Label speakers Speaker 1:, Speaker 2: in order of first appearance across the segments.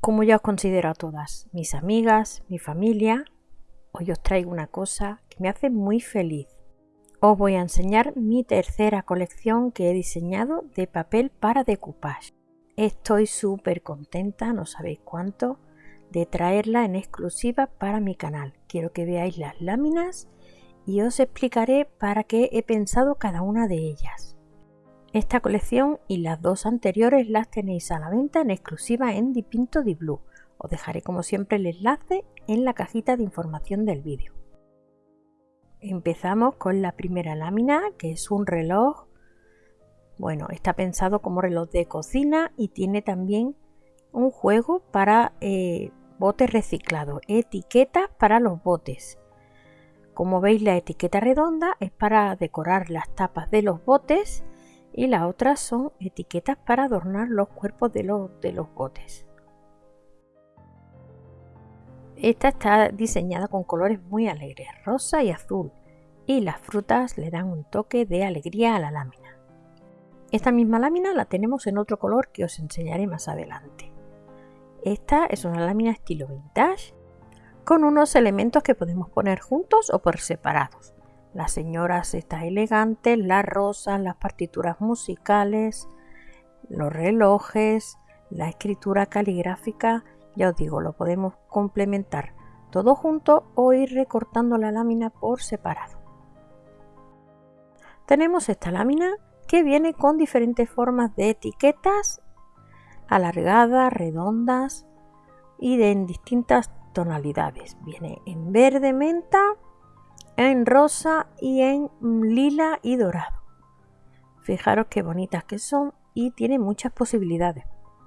Speaker 1: Como ya os considero a todas mis amigas, mi familia, hoy os traigo una cosa que me hace muy feliz. Os voy a enseñar mi tercera colección que he diseñado de papel para decoupage. Estoy súper contenta, no sabéis cuánto, de traerla en exclusiva para mi canal. Quiero que veáis las láminas y os explicaré para qué he pensado cada una de ellas. Esta colección y las dos anteriores las tenéis a la venta en exclusiva en Dipinto Di Blue. Os dejaré como siempre el enlace en la cajita de información del vídeo. Empezamos con la primera lámina que es un reloj. Bueno, está pensado como reloj de cocina y tiene también un juego para eh, botes reciclados, etiquetas para los botes. Como veis la etiqueta redonda es para decorar las tapas de los botes y las otras son etiquetas para adornar los cuerpos de los, de los. Esta está diseñada con colores muy alegres, rosa y azul, y las frutas le dan un toque de alegría a la lámina. Esta misma lámina la tenemos en otro color que os enseñaré más adelante. Esta es una lámina estilo vintage con unos elementos que podemos poner juntos o por separados las señoras estas elegantes, las rosas, las partituras musicales, los relojes, la escritura caligráfica, ya os digo, lo podemos complementar todo junto o ir recortando la lámina por separado. Tenemos esta lámina que viene con diferentes formas de etiquetas alargadas, redondas y de en distintas tonalidades. Viene en verde menta, en rosa y en lila y dorado. Fijaros qué bonitas que son y tiene muchas posibilidades.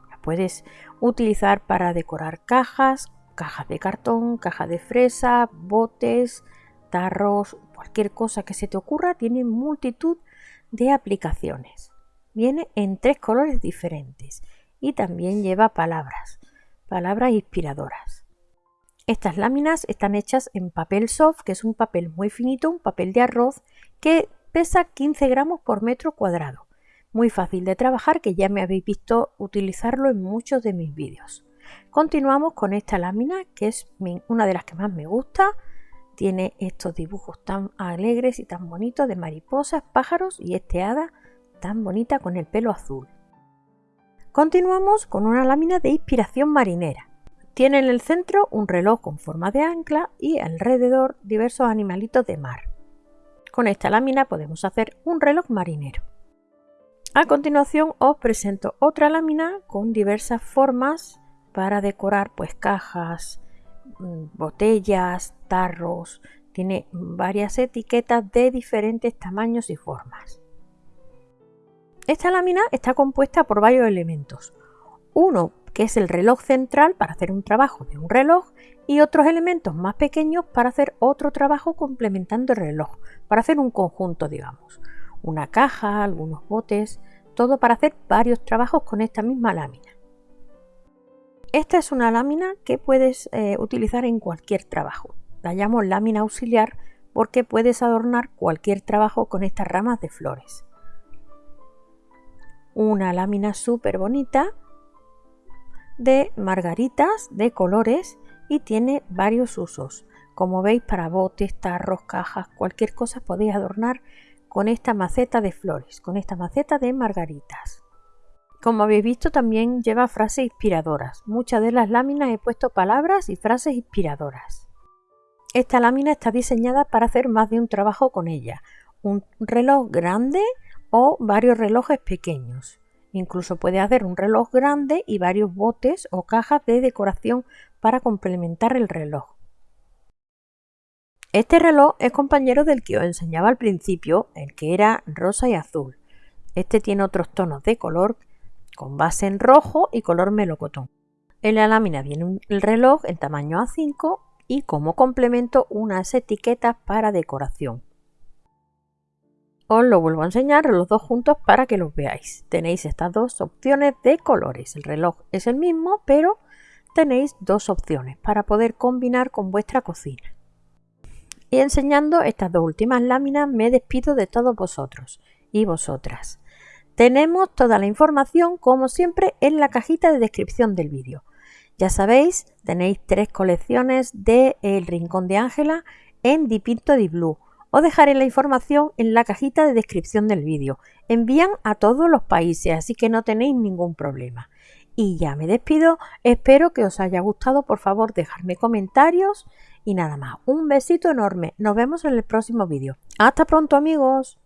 Speaker 1: Las puedes utilizar para decorar cajas, cajas de cartón, cajas de fresa, botes, tarros, cualquier cosa que se te ocurra, tiene multitud de aplicaciones. Viene en tres colores diferentes y también lleva palabras, palabras inspiradoras. Estas láminas están hechas en papel soft, que es un papel muy finito, un papel de arroz que pesa 15 gramos por metro cuadrado. Muy fácil de trabajar que ya me habéis visto utilizarlo en muchos de mis vídeos. Continuamos con esta lámina que es una de las que más me gusta. Tiene estos dibujos tan alegres y tan bonitos de mariposas, pájaros y este hada tan bonita con el pelo azul. Continuamos con una lámina de inspiración marinera. Tiene en el centro un reloj con forma de ancla y alrededor diversos animalitos de mar. Con esta lámina podemos hacer un reloj marinero. A continuación os presento otra lámina con diversas formas para decorar pues cajas, mm, botellas, tarros. Tiene varias etiquetas de diferentes tamaños y formas. Esta lámina está compuesta por varios elementos. Uno que es el reloj central para hacer un trabajo de un reloj y otros elementos más pequeños para hacer otro trabajo complementando el reloj, para hacer un conjunto, digamos, una caja, algunos botes, todo para hacer varios trabajos con esta misma lámina. Esta es una lámina que puedes eh, utilizar en cualquier trabajo. La llamo lámina auxiliar porque puedes adornar cualquier trabajo con estas ramas de flores. Una lámina súper bonita de margaritas de colores y tiene varios usos. Como veis para botes, tarros, cajas, cualquier cosa podéis adornar con esta maceta de flores, con esta maceta de margaritas. Como habéis visto también lleva frases inspiradoras. Muchas de las láminas he puesto palabras y frases inspiradoras. Esta lámina está diseñada para hacer más de un trabajo con ella. Un reloj grande o varios relojes pequeños. Incluso puede hacer un reloj grande y varios botes o cajas de decoración para complementar el reloj. Este reloj es compañero del que os enseñaba al principio, el que era rosa y azul. Este tiene otros tonos de color con base en rojo y color melocotón. En la lámina viene el reloj en tamaño A5 y como complemento unas etiquetas para decoración. Os lo vuelvo a enseñar los dos juntos para que los veáis. Tenéis estas dos opciones de colores. El reloj es el mismo, pero tenéis dos opciones para poder combinar con vuestra cocina. Y enseñando estas dos últimas láminas me despido de todos vosotros y vosotras. Tenemos toda la información como siempre en la cajita de descripción del vídeo. Ya sabéis, tenéis tres colecciones de El Rincón de Ángela en Dipinto di Blue. Os dejaré la información en la cajita de descripción del vídeo. Envían a todos los países, así que no tenéis ningún problema. Y ya me despido, espero que os haya gustado, por favor dejadme comentarios y nada más. Un besito enorme, nos vemos en el próximo vídeo. Hasta pronto amigos.